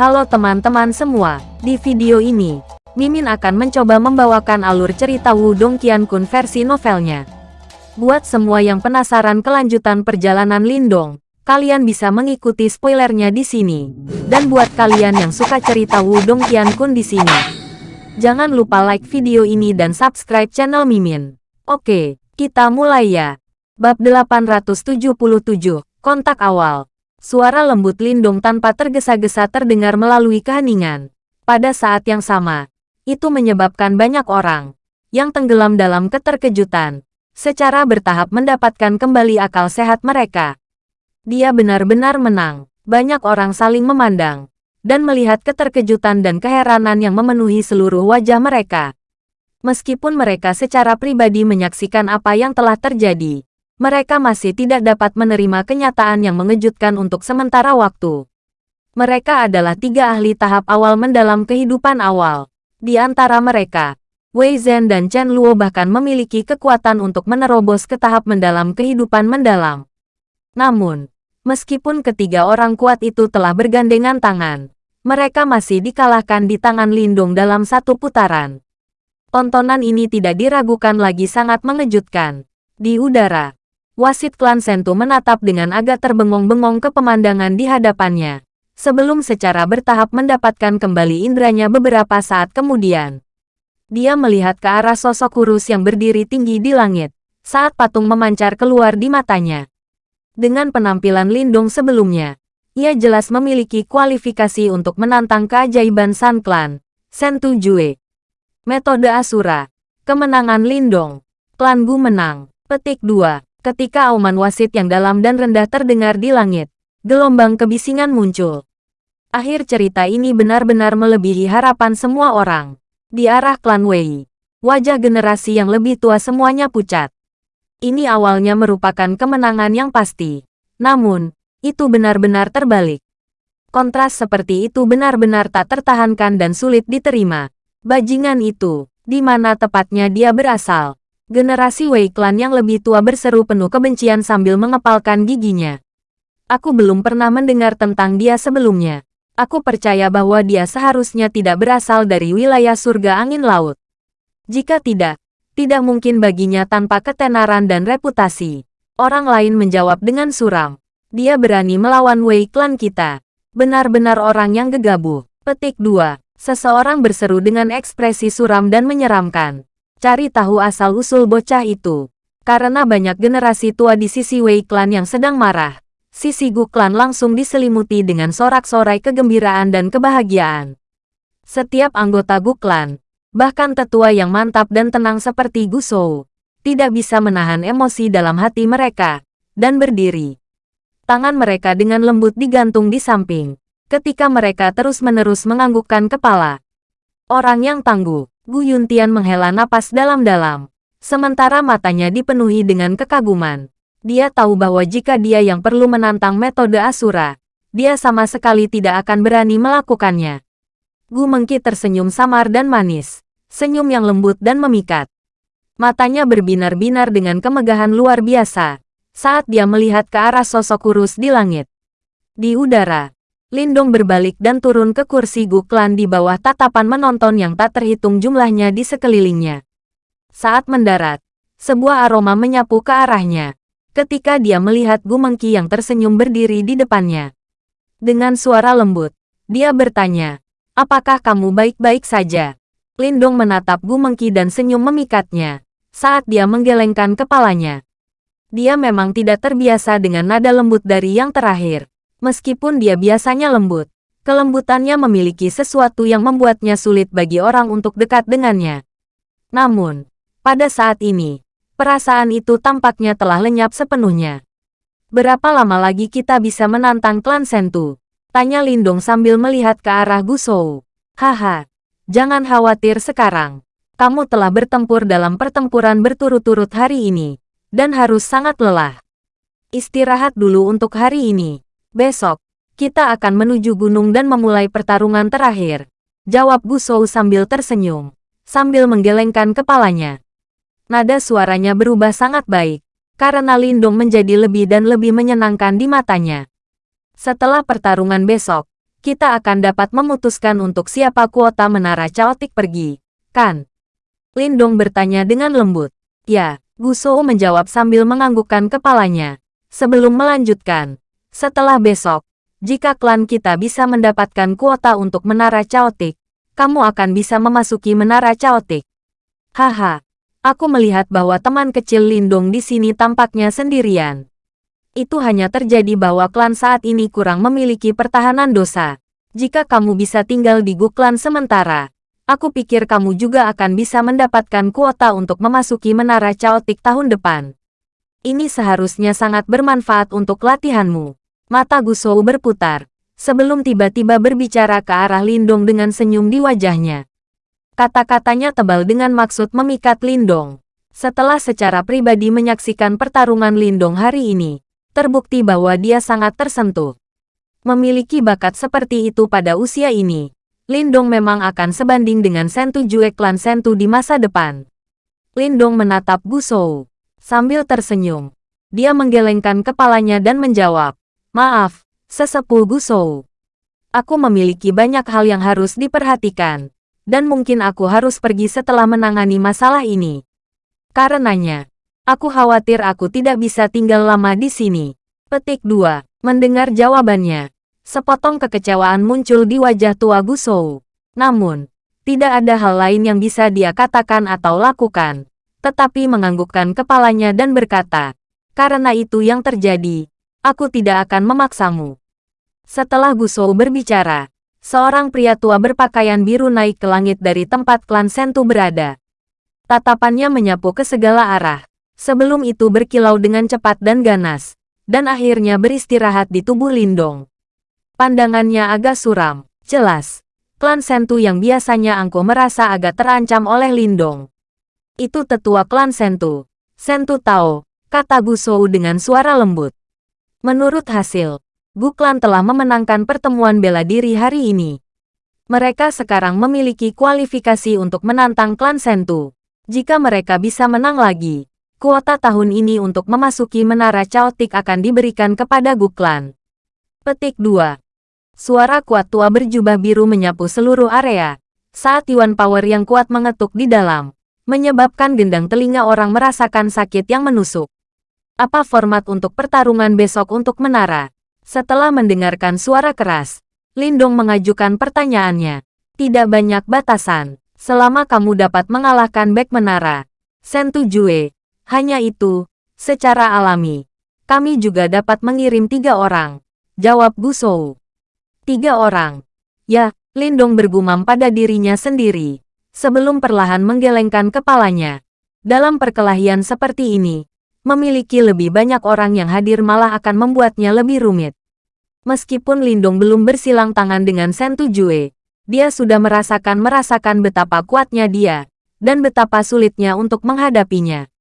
Halo teman-teman semua, di video ini, Mimin akan mencoba membawakan alur cerita Wudong Qiankun versi novelnya. Buat semua yang penasaran kelanjutan perjalanan Lindong, kalian bisa mengikuti spoilernya di sini. Dan buat kalian yang suka cerita Wudong Qiankun di sini, jangan lupa like video ini dan subscribe channel Mimin. Oke, kita mulai ya. Bab 877, Kontak Awal Suara lembut Lindung tanpa tergesa-gesa terdengar melalui keheningan. Pada saat yang sama, itu menyebabkan banyak orang yang tenggelam dalam keterkejutan, secara bertahap mendapatkan kembali akal sehat mereka. Dia benar-benar menang. Banyak orang saling memandang dan melihat keterkejutan dan keheranan yang memenuhi seluruh wajah mereka. Meskipun mereka secara pribadi menyaksikan apa yang telah terjadi, mereka masih tidak dapat menerima kenyataan yang mengejutkan untuk sementara waktu. Mereka adalah tiga ahli tahap awal mendalam kehidupan awal. Di antara mereka, Wei Zhen dan Chen Luo bahkan memiliki kekuatan untuk menerobos ke tahap mendalam kehidupan mendalam. Namun, meskipun ketiga orang kuat itu telah bergandengan tangan, mereka masih dikalahkan di tangan Lindung dalam satu putaran. Tontonan ini tidak diragukan lagi sangat mengejutkan. Di udara, wasit klan Sentu menatap dengan agak terbengong-bengong ke pemandangan di hadapannya. Sebelum secara bertahap mendapatkan kembali indranya beberapa saat kemudian. Dia melihat ke arah sosok kurus yang berdiri tinggi di langit, saat patung memancar keluar di matanya. Dengan penampilan lindung sebelumnya, ia jelas memiliki kualifikasi untuk menantang keajaiban San Clan, Sentu Jue. Metode Asura, kemenangan Lindong, Klan Gu menang, petik 2. Ketika auman wasit yang dalam dan rendah terdengar di langit, gelombang kebisingan muncul. Akhir cerita ini benar-benar melebihi harapan semua orang. Di arah klan Wei, wajah generasi yang lebih tua semuanya pucat. Ini awalnya merupakan kemenangan yang pasti. Namun, itu benar-benar terbalik. Kontras seperti itu benar-benar tak tertahankan dan sulit diterima. Bajingan itu, di mana tepatnya dia berasal? Generasi Wei Clan yang lebih tua berseru penuh kebencian sambil mengepalkan giginya. Aku belum pernah mendengar tentang dia sebelumnya. Aku percaya bahwa dia seharusnya tidak berasal dari wilayah surga angin laut. Jika tidak, tidak mungkin baginya tanpa ketenaran dan reputasi. Orang lain menjawab dengan suram. Dia berani melawan Wei Clan kita. Benar-benar orang yang gegabah. Petik 2. Seseorang berseru dengan ekspresi suram dan menyeramkan cari tahu asal-usul bocah itu. Karena banyak generasi tua di sisi Wei Clan yang sedang marah, sisi Gu Clan langsung diselimuti dengan sorak-sorai kegembiraan dan kebahagiaan. Setiap anggota Gu Clan, bahkan tetua yang mantap dan tenang seperti Gu Shou, tidak bisa menahan emosi dalam hati mereka, dan berdiri. Tangan mereka dengan lembut digantung di samping, ketika mereka terus-menerus menganggukkan kepala. Orang yang tangguh, Gu Yuntian menghela napas dalam-dalam. Sementara matanya dipenuhi dengan kekaguman. Dia tahu bahwa jika dia yang perlu menantang metode Asura, dia sama sekali tidak akan berani melakukannya. Gu Mengki tersenyum samar dan manis. Senyum yang lembut dan memikat. Matanya berbinar-binar dengan kemegahan luar biasa saat dia melihat ke arah sosok kurus di langit. Di udara, Lindong berbalik dan turun ke kursi Guklan di bawah tatapan menonton yang tak terhitung jumlahnya di sekelilingnya. Saat mendarat, sebuah aroma menyapu ke arahnya. Ketika dia melihat Gu Mengki yang tersenyum berdiri di depannya. Dengan suara lembut, dia bertanya, apakah kamu baik-baik saja? Lindong menatap Gu Mengki dan senyum memikatnya, saat dia menggelengkan kepalanya. Dia memang tidak terbiasa dengan nada lembut dari yang terakhir. Meskipun dia biasanya lembut, kelembutannya memiliki sesuatu yang membuatnya sulit bagi orang untuk dekat dengannya. Namun, pada saat ini, perasaan itu tampaknya telah lenyap sepenuhnya. Berapa lama lagi kita bisa menantang klan Sentu? Tanya Lindong sambil melihat ke arah Gusou. Haha, jangan khawatir sekarang. Kamu telah bertempur dalam pertempuran berturut-turut hari ini, dan harus sangat lelah. Istirahat dulu untuk hari ini. Besok, kita akan menuju gunung dan memulai pertarungan terakhir. Jawab Gusou sambil tersenyum, sambil menggelengkan kepalanya. Nada suaranya berubah sangat baik, karena Lindung menjadi lebih dan lebih menyenangkan di matanya. Setelah pertarungan besok, kita akan dapat memutuskan untuk siapa kuota menara caotik pergi, kan? Lindong bertanya dengan lembut. Ya, Gusou menjawab sambil menganggukkan kepalanya. Sebelum melanjutkan, setelah besok, jika klan kita bisa mendapatkan kuota untuk menara caotik, kamu akan bisa memasuki menara caotik. Haha, aku melihat bahwa teman kecil Lindong di sini tampaknya sendirian. Itu hanya terjadi bahwa klan saat ini kurang memiliki pertahanan dosa. Jika kamu bisa tinggal di Gu klan sementara, aku pikir kamu juga akan bisa mendapatkan kuota untuk memasuki menara caotik tahun depan. Ini seharusnya sangat bermanfaat untuk latihanmu. Mata Gusou berputar, sebelum tiba-tiba berbicara ke arah Lindong dengan senyum di wajahnya. Kata-katanya tebal dengan maksud memikat Lindong. Setelah secara pribadi menyaksikan pertarungan Lindong hari ini, terbukti bahwa dia sangat tersentuh. Memiliki bakat seperti itu pada usia ini, Lindong memang akan sebanding dengan Sentu Jue klan Sentu di masa depan. Lindong menatap Gusou. Sambil tersenyum, dia menggelengkan kepalanya dan menjawab, Maaf, sesepuh Gusou. Aku memiliki banyak hal yang harus diperhatikan, dan mungkin aku harus pergi setelah menangani masalah ini. Karenanya, aku khawatir aku tidak bisa tinggal lama di sini. Petik 2. Mendengar jawabannya, sepotong kekecewaan muncul di wajah tua Gusou. Namun, tidak ada hal lain yang bisa dia katakan atau lakukan tetapi menganggukkan kepalanya dan berkata, karena itu yang terjadi, aku tidak akan memaksamu. Setelah Gusou berbicara, seorang pria tua berpakaian biru naik ke langit dari tempat klan Sentu berada. Tatapannya menyapu ke segala arah, sebelum itu berkilau dengan cepat dan ganas, dan akhirnya beristirahat di tubuh Lindong. Pandangannya agak suram, jelas. Klan Sentu yang biasanya angkuh merasa agak terancam oleh Lindong itu tetua klan Sentu. Sentu Tao, kata Gusou dengan suara lembut. Menurut hasil, Gu klan telah memenangkan pertemuan bela diri hari ini. Mereka sekarang memiliki kualifikasi untuk menantang klan Sentu. Jika mereka bisa menang lagi, kuota tahun ini untuk memasuki menara caotik akan diberikan kepada Gu klan. Petik 2. Suara kuat tua berjubah biru menyapu seluruh area. Saat Yuan Power yang kuat mengetuk di dalam, menyebabkan gendang telinga orang merasakan sakit yang menusuk. Apa format untuk pertarungan besok untuk menara? Setelah mendengarkan suara keras, Lindong mengajukan pertanyaannya. Tidak banyak batasan, selama kamu dapat mengalahkan Back Menara. Sentu Jue, hanya itu, secara alami. Kami juga dapat mengirim tiga orang. Jawab Gusou. Tiga orang. Ya, Lindong bergumam pada dirinya sendiri sebelum perlahan menggelengkan kepalanya. Dalam perkelahian seperti ini, memiliki lebih banyak orang yang hadir malah akan membuatnya lebih rumit. Meskipun Lindong belum bersilang tangan dengan Sentu Jue, dia sudah merasakan-merasakan betapa kuatnya dia, dan betapa sulitnya untuk menghadapinya.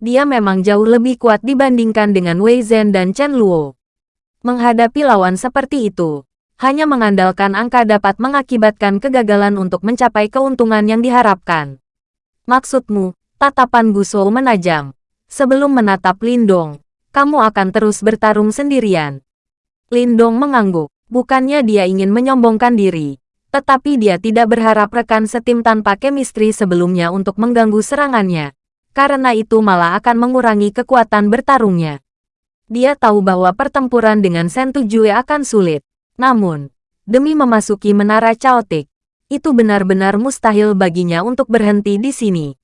Dia memang jauh lebih kuat dibandingkan dengan Wei Zhen dan Chen Luo. Menghadapi lawan seperti itu, hanya mengandalkan angka dapat mengakibatkan kegagalan untuk mencapai keuntungan yang diharapkan. Maksudmu, tatapan Gusou menajam. Sebelum menatap Lindong, kamu akan terus bertarung sendirian. Lindong mengangguk. Bukannya dia ingin menyombongkan diri, tetapi dia tidak berharap rekan setim tanpa kemistri sebelumnya untuk mengganggu serangannya. Karena itu malah akan mengurangi kekuatan bertarungnya. Dia tahu bahwa pertempuran dengan Sentu Jue akan sulit. Namun, demi memasuki menara caotik, itu benar-benar mustahil baginya untuk berhenti di sini.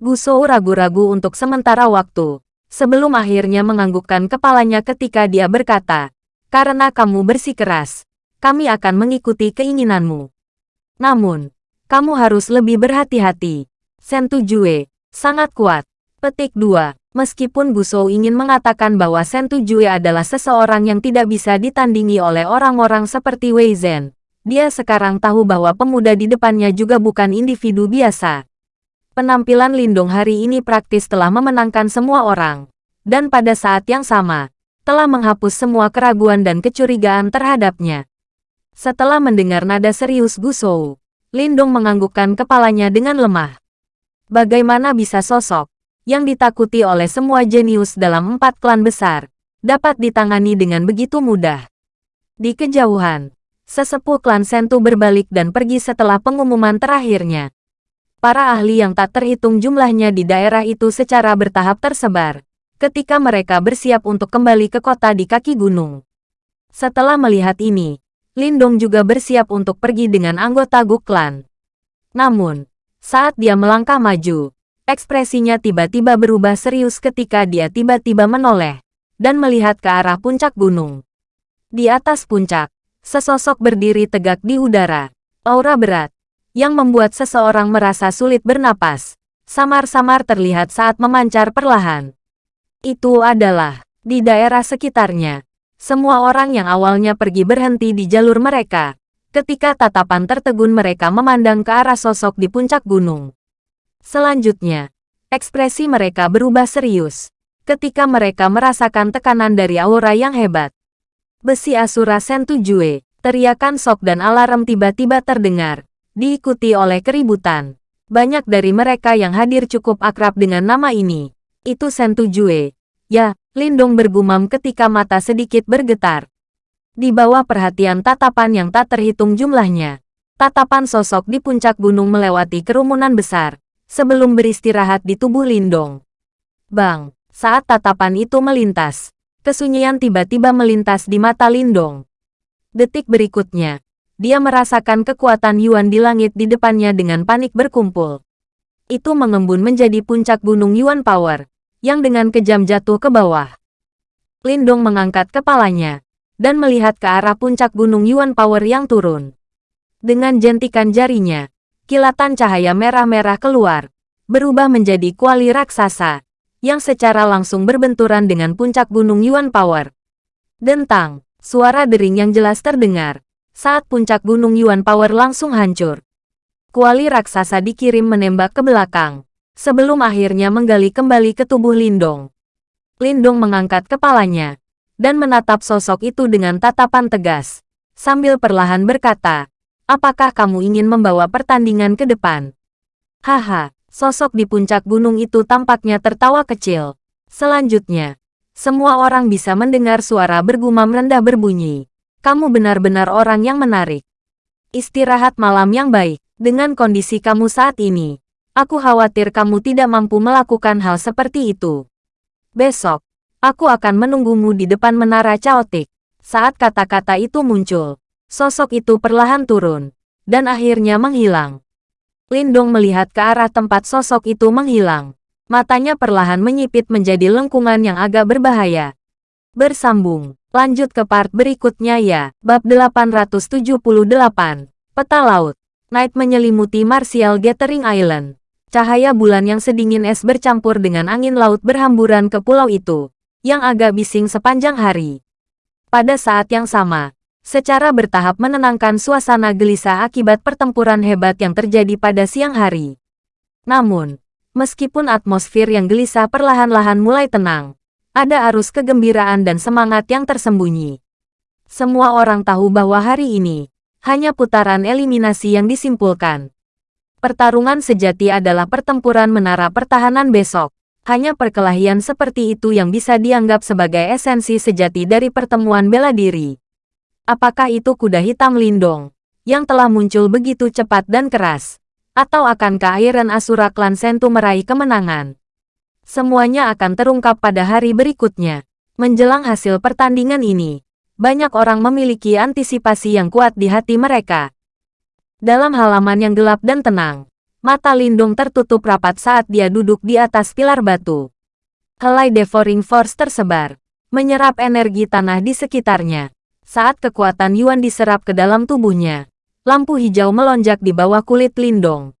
Gusou ragu-ragu untuk sementara waktu, sebelum akhirnya menganggukkan kepalanya ketika dia berkata, karena kamu bersikeras, kami akan mengikuti keinginanmu. Namun, kamu harus lebih berhati-hati. Sentu Jue, sangat kuat. Petik 2. Meskipun Gusou ingin mengatakan bahwa Sentu Jue adalah seseorang yang tidak bisa ditandingi oleh orang-orang seperti Wei Zhen, dia sekarang tahu bahwa pemuda di depannya juga bukan individu biasa. Penampilan Lindong hari ini praktis telah memenangkan semua orang, dan pada saat yang sama, telah menghapus semua keraguan dan kecurigaan terhadapnya. Setelah mendengar nada serius Gusou, Lindong menganggukkan kepalanya dengan lemah. Bagaimana bisa sosok yang ditakuti oleh semua jenius dalam empat klan besar, dapat ditangani dengan begitu mudah. Di kejauhan, Sesepuh klan Sentu berbalik dan pergi setelah pengumuman terakhirnya. Para ahli yang tak terhitung jumlahnya di daerah itu secara bertahap tersebar, ketika mereka bersiap untuk kembali ke kota di kaki gunung. Setelah melihat ini, Lindong juga bersiap untuk pergi dengan anggota Guk Klan. Namun, saat dia melangkah maju, ekspresinya tiba-tiba berubah serius ketika dia tiba-tiba menoleh dan melihat ke arah puncak gunung. Di atas puncak, Sesosok berdiri tegak di udara. Aura berat, yang membuat seseorang merasa sulit bernapas, samar-samar terlihat saat memancar perlahan. Itu adalah, di daerah sekitarnya, semua orang yang awalnya pergi berhenti di jalur mereka, ketika tatapan tertegun mereka memandang ke arah sosok di puncak gunung. Selanjutnya, ekspresi mereka berubah serius, ketika mereka merasakan tekanan dari aura yang hebat. Besi Asura Sentujue, teriakan sok dan alarm tiba-tiba terdengar, diikuti oleh keributan. Banyak dari mereka yang hadir cukup akrab dengan nama ini. Itu Sentujue. Ya, Lindong bergumam ketika mata sedikit bergetar. Di bawah perhatian tatapan yang tak terhitung jumlahnya, tatapan sosok di puncak gunung melewati kerumunan besar, sebelum beristirahat di tubuh Lindong. Bang, saat tatapan itu melintas, Kesunyian tiba-tiba melintas di mata Lindong. Detik berikutnya, dia merasakan kekuatan Yuan di langit di depannya dengan panik berkumpul. Itu mengembun menjadi puncak gunung Yuan Power, yang dengan kejam jatuh ke bawah. Lindong mengangkat kepalanya, dan melihat ke arah puncak gunung Yuan Power yang turun. Dengan jentikan jarinya, kilatan cahaya merah-merah keluar, berubah menjadi kuali raksasa, yang secara langsung berbenturan dengan puncak gunung Yuan Power. Dentang, suara dering yang jelas terdengar, saat puncak gunung Yuan Power langsung hancur. Kuali raksasa dikirim menembak ke belakang, sebelum akhirnya menggali kembali ke tubuh Lindong. Lindong mengangkat kepalanya, dan menatap sosok itu dengan tatapan tegas, sambil perlahan berkata, apakah kamu ingin membawa pertandingan ke depan? Haha, Sosok di puncak gunung itu tampaknya tertawa kecil. Selanjutnya, semua orang bisa mendengar suara bergumam rendah berbunyi. Kamu benar-benar orang yang menarik. Istirahat malam yang baik. Dengan kondisi kamu saat ini, aku khawatir kamu tidak mampu melakukan hal seperti itu. Besok, aku akan menunggumu di depan menara caotik. Saat kata-kata itu muncul, sosok itu perlahan turun, dan akhirnya menghilang. Lindong melihat ke arah tempat sosok itu menghilang. Matanya perlahan menyipit menjadi lengkungan yang agak berbahaya. Bersambung, lanjut ke part berikutnya ya. Bab 878, Peta Laut. Night menyelimuti Martial Gathering Island. Cahaya bulan yang sedingin es bercampur dengan angin laut berhamburan ke pulau itu, yang agak bising sepanjang hari. Pada saat yang sama, secara bertahap menenangkan suasana gelisah akibat pertempuran hebat yang terjadi pada siang hari. Namun, meskipun atmosfer yang gelisah perlahan-lahan mulai tenang, ada arus kegembiraan dan semangat yang tersembunyi. Semua orang tahu bahwa hari ini hanya putaran eliminasi yang disimpulkan. Pertarungan sejati adalah pertempuran menara pertahanan besok. Hanya perkelahian seperti itu yang bisa dianggap sebagai esensi sejati dari pertemuan bela diri. Apakah itu kuda hitam Lindong, yang telah muncul begitu cepat dan keras? Atau akankah Iron Asura Klan Sentu meraih kemenangan? Semuanya akan terungkap pada hari berikutnya. Menjelang hasil pertandingan ini, banyak orang memiliki antisipasi yang kuat di hati mereka. Dalam halaman yang gelap dan tenang, mata Lindung tertutup rapat saat dia duduk di atas pilar batu. Helai Devouring Force tersebar, menyerap energi tanah di sekitarnya. Saat kekuatan Yuan diserap ke dalam tubuhnya, lampu hijau melonjak di bawah kulit Lindong.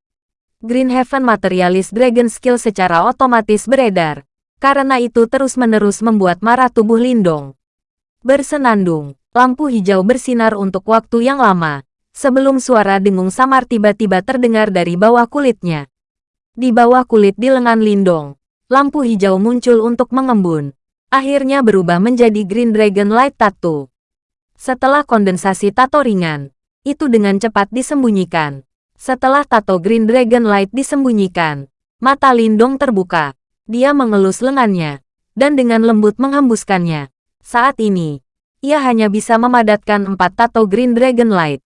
Green Heaven Materialist Dragon Skill secara otomatis beredar, karena itu terus-menerus membuat marah tubuh Lindong. Bersenandung, lampu hijau bersinar untuk waktu yang lama, sebelum suara dengung samar tiba-tiba terdengar dari bawah kulitnya. Di bawah kulit di lengan Lindong, lampu hijau muncul untuk mengembun. Akhirnya berubah menjadi Green Dragon Light Tattoo. Setelah kondensasi tato ringan, itu dengan cepat disembunyikan. Setelah tato Green Dragon Light disembunyikan, mata Lindong terbuka. Dia mengelus lengannya, dan dengan lembut menghembuskannya. Saat ini, ia hanya bisa memadatkan empat tato Green Dragon Light.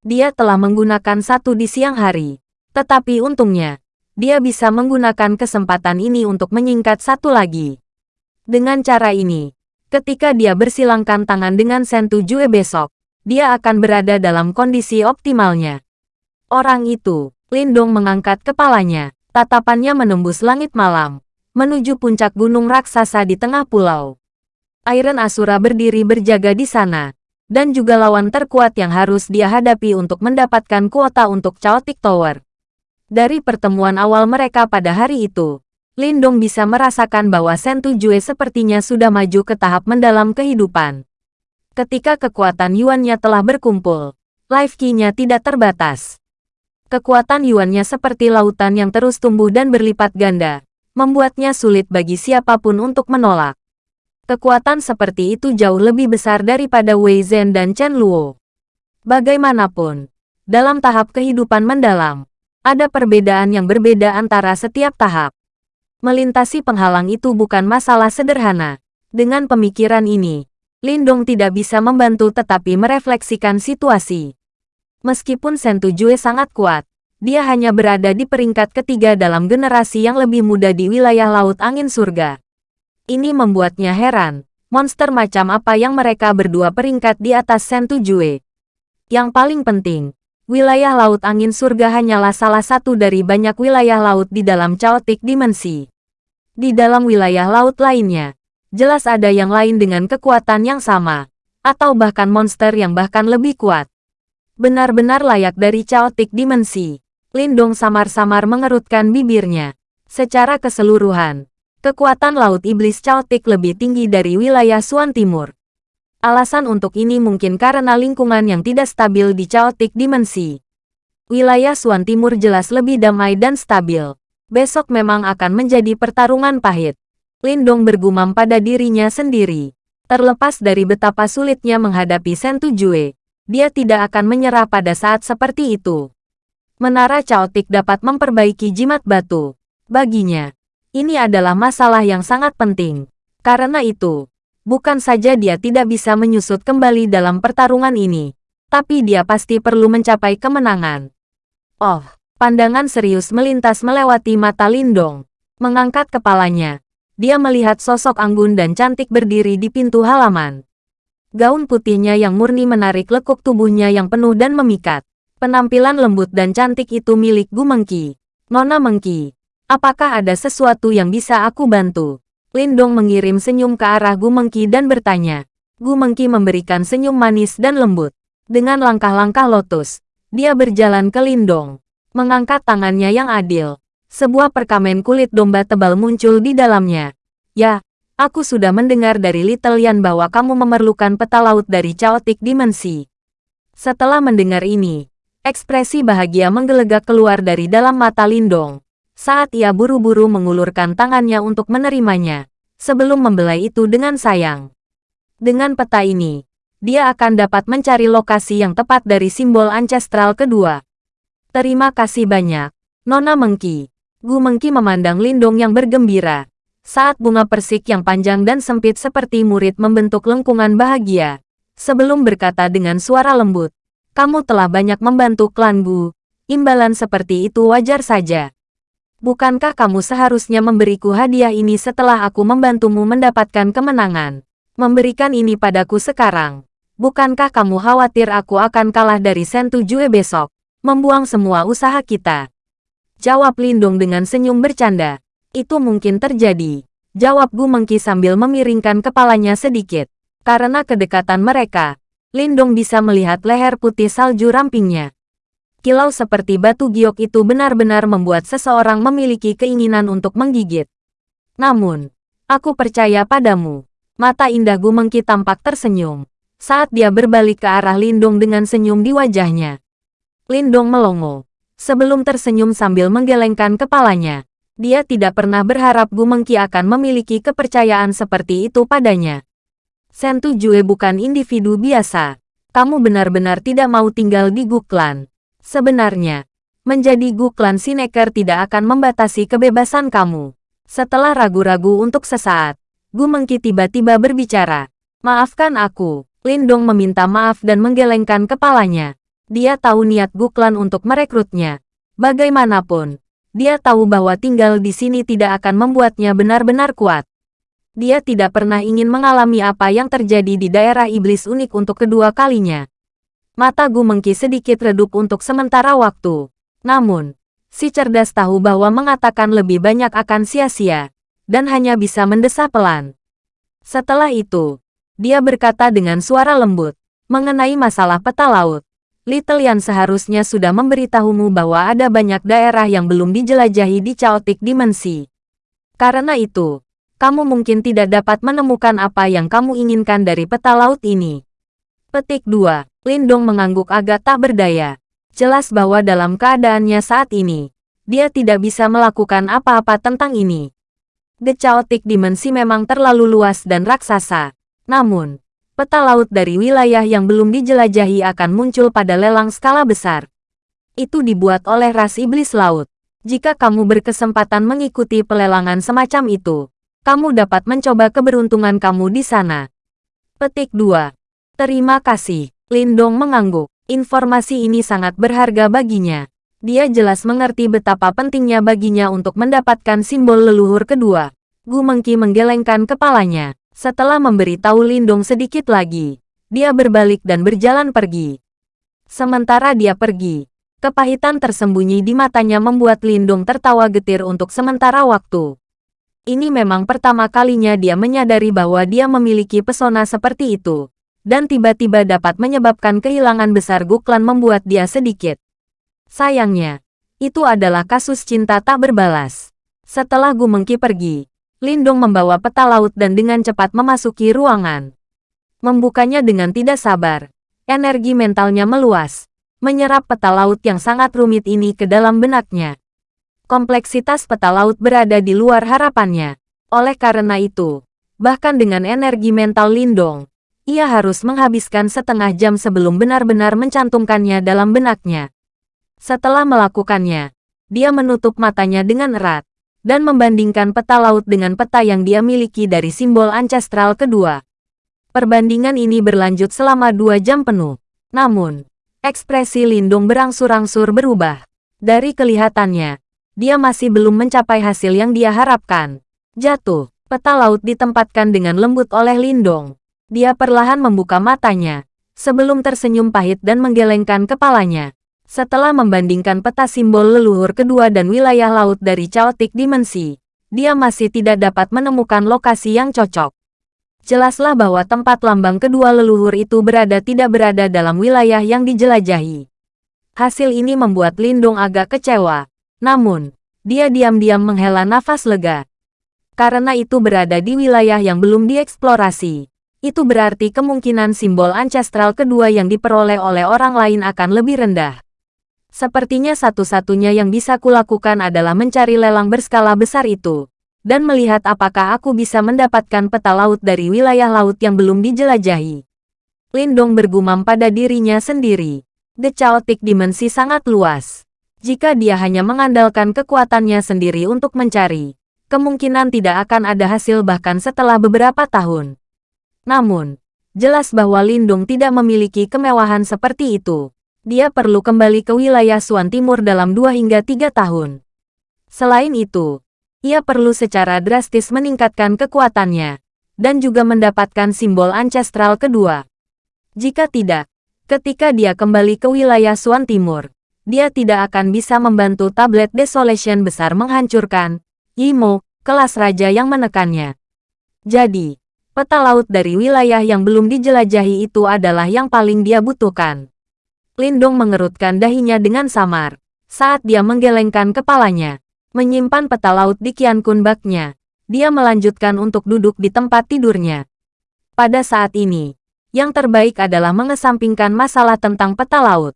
Dia telah menggunakan satu di siang hari. Tetapi untungnya, dia bisa menggunakan kesempatan ini untuk menyingkat satu lagi. Dengan cara ini, ketika dia bersilangkan tangan dengan Sentu Jue besok, dia akan berada dalam kondisi optimalnya. Orang itu, Lindong mengangkat kepalanya, tatapannya menembus langit malam menuju puncak gunung raksasa di tengah pulau. Iron Asura berdiri berjaga di sana, dan juga lawan terkuat yang harus dia hadapi untuk mendapatkan kuota untuk Chaotic Tower. Dari pertemuan awal mereka pada hari itu, Lindong bisa merasakan bahwa Sentu Jue sepertinya sudah maju ke tahap mendalam kehidupan. Ketika kekuatan Yuannya telah berkumpul, life key-nya tidak terbatas. Kekuatan Yuannya seperti lautan yang terus tumbuh dan berlipat ganda, membuatnya sulit bagi siapa pun untuk menolak. Kekuatan seperti itu jauh lebih besar daripada Wei Zhen dan Chen Luo. Bagaimanapun, dalam tahap kehidupan mendalam, ada perbedaan yang berbeda antara setiap tahap. Melintasi penghalang itu bukan masalah sederhana. Dengan pemikiran ini, Lindong tidak bisa membantu tetapi merefleksikan situasi. Meskipun Sentu Jue sangat kuat, dia hanya berada di peringkat ketiga dalam generasi yang lebih muda di wilayah Laut Angin Surga. Ini membuatnya heran, monster macam apa yang mereka berdua peringkat di atas Sentu Jue. Yang paling penting, wilayah Laut Angin Surga hanyalah salah satu dari banyak wilayah laut di dalam Chaotic Dimensi. Di dalam wilayah laut lainnya, jelas ada yang lain dengan kekuatan yang sama, atau bahkan monster yang bahkan lebih kuat. Benar-benar layak dari Chaotic Dimensi. Lindong samar-samar mengerutkan bibirnya. Secara keseluruhan, kekuatan Laut Iblis Chaotic lebih tinggi dari wilayah Suan Timur. Alasan untuk ini mungkin karena lingkungan yang tidak stabil di Chaotic Dimensi. Wilayah Suan Timur jelas lebih damai dan stabil. Besok memang akan menjadi pertarungan pahit. Lindong bergumam pada dirinya sendiri. Terlepas dari betapa sulitnya menghadapi Sentu Jue, dia tidak akan menyerah pada saat seperti itu. Menara Chaotic dapat memperbaiki jimat batu. Baginya, ini adalah masalah yang sangat penting. Karena itu, bukan saja dia tidak bisa menyusut kembali dalam pertarungan ini, tapi dia pasti perlu mencapai kemenangan. Oh, pandangan serius melintas melewati mata Lindong. Mengangkat kepalanya, dia melihat sosok anggun dan cantik berdiri di pintu halaman. Gaun putihnya yang murni menarik lekuk tubuhnya yang penuh dan memikat. Penampilan lembut dan cantik itu milik Gu Mengki. Nona Mengki, apakah ada sesuatu yang bisa aku bantu? Lindong mengirim senyum ke arah Gu Mengki dan bertanya. Gu Mengki memberikan senyum manis dan lembut. Dengan langkah-langkah lotus, dia berjalan ke Lindong. Mengangkat tangannya yang adil. Sebuah perkamen kulit domba tebal muncul di dalamnya. Ya, aku sudah mendengar dari Little Yan bahwa kamu memerlukan peta laut dari Chaotic Dimensi. Setelah mendengar ini, Ekspresi bahagia menggelegak keluar dari dalam mata Lindong. Saat ia buru-buru mengulurkan tangannya untuk menerimanya, sebelum membelai itu dengan sayang. Dengan peta ini, dia akan dapat mencari lokasi yang tepat dari simbol ancestral kedua. Terima kasih banyak, Nona Mengki. Gu Mengki memandang Lindong yang bergembira. Saat bunga persik yang panjang dan sempit seperti murid membentuk lengkungan bahagia. Sebelum berkata dengan suara lembut, kamu telah banyak membantu klan Gu. Imbalan seperti itu wajar saja. Bukankah kamu seharusnya memberiku hadiah ini setelah aku membantumu mendapatkan kemenangan? Memberikan ini padaku sekarang. Bukankah kamu khawatir aku akan kalah dari Sentu Jue besok? Membuang semua usaha kita. Jawab Lindung dengan senyum bercanda. Itu mungkin terjadi. Jawab Gu Mengki sambil memiringkan kepalanya sedikit. Karena kedekatan mereka, Lindong bisa melihat leher putih salju rampingnya. Kilau seperti batu giok itu benar-benar membuat seseorang memiliki keinginan untuk menggigit. Namun, aku percaya padamu. Mata indah Gumengki tampak tersenyum. Saat dia berbalik ke arah Lindong dengan senyum di wajahnya. Lindong melongo. Sebelum tersenyum sambil menggelengkan kepalanya. Dia tidak pernah berharap Gumengki akan memiliki kepercayaan seperti itu padanya. Sentu Jue bukan individu biasa. Kamu benar-benar tidak mau tinggal di Guklan. Sebenarnya, menjadi Guklan Sineker tidak akan membatasi kebebasan kamu. Setelah ragu-ragu untuk sesaat, Gu Mengki tiba-tiba berbicara. Maafkan aku. Lindong meminta maaf dan menggelengkan kepalanya. Dia tahu niat Guklan untuk merekrutnya. Bagaimanapun, dia tahu bahwa tinggal di sini tidak akan membuatnya benar-benar kuat. Dia tidak pernah ingin mengalami apa yang terjadi di daerah iblis unik untuk kedua kalinya. Mata Gu Mengki sedikit redup untuk sementara waktu. Namun, si cerdas tahu bahwa mengatakan lebih banyak akan sia-sia, dan hanya bisa mendesah pelan. Setelah itu, dia berkata dengan suara lembut, mengenai masalah peta laut. Little Yan seharusnya sudah memberitahumu bahwa ada banyak daerah yang belum dijelajahi di Chaotic Dimensi. Karena itu, kamu mungkin tidak dapat menemukan apa yang kamu inginkan dari peta laut ini. Petik 2. Lindong mengangguk agak tak berdaya. Jelas bahwa dalam keadaannya saat ini, dia tidak bisa melakukan apa-apa tentang ini. The Chaotic Dimensi memang terlalu luas dan raksasa. Namun, peta laut dari wilayah yang belum dijelajahi akan muncul pada lelang skala besar. Itu dibuat oleh ras iblis laut. Jika kamu berkesempatan mengikuti pelelangan semacam itu, kamu dapat mencoba keberuntungan kamu di sana. Petik 2. Terima kasih. Lindong mengangguk. Informasi ini sangat berharga baginya. Dia jelas mengerti betapa pentingnya baginya untuk mendapatkan simbol leluhur kedua. Gu Mengki menggelengkan kepalanya. Setelah memberitahu Lindong sedikit lagi, dia berbalik dan berjalan pergi. Sementara dia pergi, kepahitan tersembunyi di matanya membuat Lindong tertawa getir untuk sementara waktu. Ini memang pertama kalinya dia menyadari bahwa dia memiliki pesona seperti itu, dan tiba-tiba dapat menyebabkan kehilangan besar Guklan membuat dia sedikit. Sayangnya, itu adalah kasus cinta tak berbalas. Setelah Gu Mengki pergi, Lindong membawa peta laut dan dengan cepat memasuki ruangan. Membukanya dengan tidak sabar. Energi mentalnya meluas, menyerap peta laut yang sangat rumit ini ke dalam benaknya. Kompleksitas peta laut berada di luar harapannya. Oleh karena itu, bahkan dengan energi mental Lindong, ia harus menghabiskan setengah jam sebelum benar-benar mencantumkannya dalam benaknya. Setelah melakukannya, dia menutup matanya dengan erat dan membandingkan peta laut dengan peta yang dia miliki dari simbol ancestral kedua. Perbandingan ini berlanjut selama dua jam penuh. Namun, ekspresi Lindung berangsur-angsur berubah. Dari kelihatannya, dia masih belum mencapai hasil yang dia harapkan. Jatuh, peta laut ditempatkan dengan lembut oleh Lindong. Dia perlahan membuka matanya, sebelum tersenyum pahit dan menggelengkan kepalanya. Setelah membandingkan peta simbol leluhur kedua dan wilayah laut dari Chaotic Dimensi, dia masih tidak dapat menemukan lokasi yang cocok. Jelaslah bahwa tempat lambang kedua leluhur itu berada tidak berada dalam wilayah yang dijelajahi. Hasil ini membuat Lindung agak kecewa. Namun, dia diam-diam menghela nafas lega. Karena itu berada di wilayah yang belum dieksplorasi. Itu berarti kemungkinan simbol ancestral kedua yang diperoleh oleh orang lain akan lebih rendah. Sepertinya satu-satunya yang bisa kulakukan adalah mencari lelang berskala besar itu, dan melihat apakah aku bisa mendapatkan peta laut dari wilayah laut yang belum dijelajahi. Lindong bergumam pada dirinya sendiri. The Chaotic Dimensi sangat luas. Jika dia hanya mengandalkan kekuatannya sendiri untuk mencari, kemungkinan tidak akan ada hasil bahkan setelah beberapa tahun. Namun, jelas bahwa Lindung tidak memiliki kemewahan seperti itu dia perlu kembali ke wilayah Suan Timur dalam dua hingga tiga tahun. Selain itu, ia perlu secara drastis meningkatkan kekuatannya, dan juga mendapatkan simbol ancestral kedua. Jika tidak, ketika dia kembali ke wilayah Suan Timur, dia tidak akan bisa membantu tablet Desolation besar menghancurkan Yimo, kelas raja yang menekannya. Jadi, peta laut dari wilayah yang belum dijelajahi itu adalah yang paling dia butuhkan. Lindong mengerutkan dahinya dengan samar. Saat dia menggelengkan kepalanya, menyimpan peta laut di Kian Kun baknya, dia melanjutkan untuk duduk di tempat tidurnya. Pada saat ini, yang terbaik adalah mengesampingkan masalah tentang peta laut.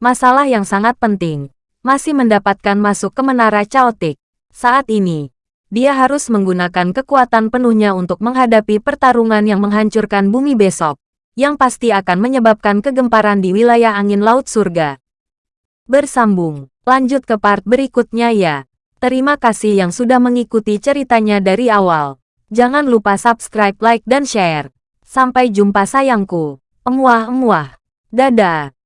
Masalah yang sangat penting, masih mendapatkan masuk ke menara Chaotic. Saat ini, dia harus menggunakan kekuatan penuhnya untuk menghadapi pertarungan yang menghancurkan bumi besok yang pasti akan menyebabkan kegemparan di wilayah angin laut surga. Bersambung, lanjut ke part berikutnya ya. Terima kasih yang sudah mengikuti ceritanya dari awal. Jangan lupa subscribe, like, dan share. Sampai jumpa sayangku. Emuah-emuah. Dadah.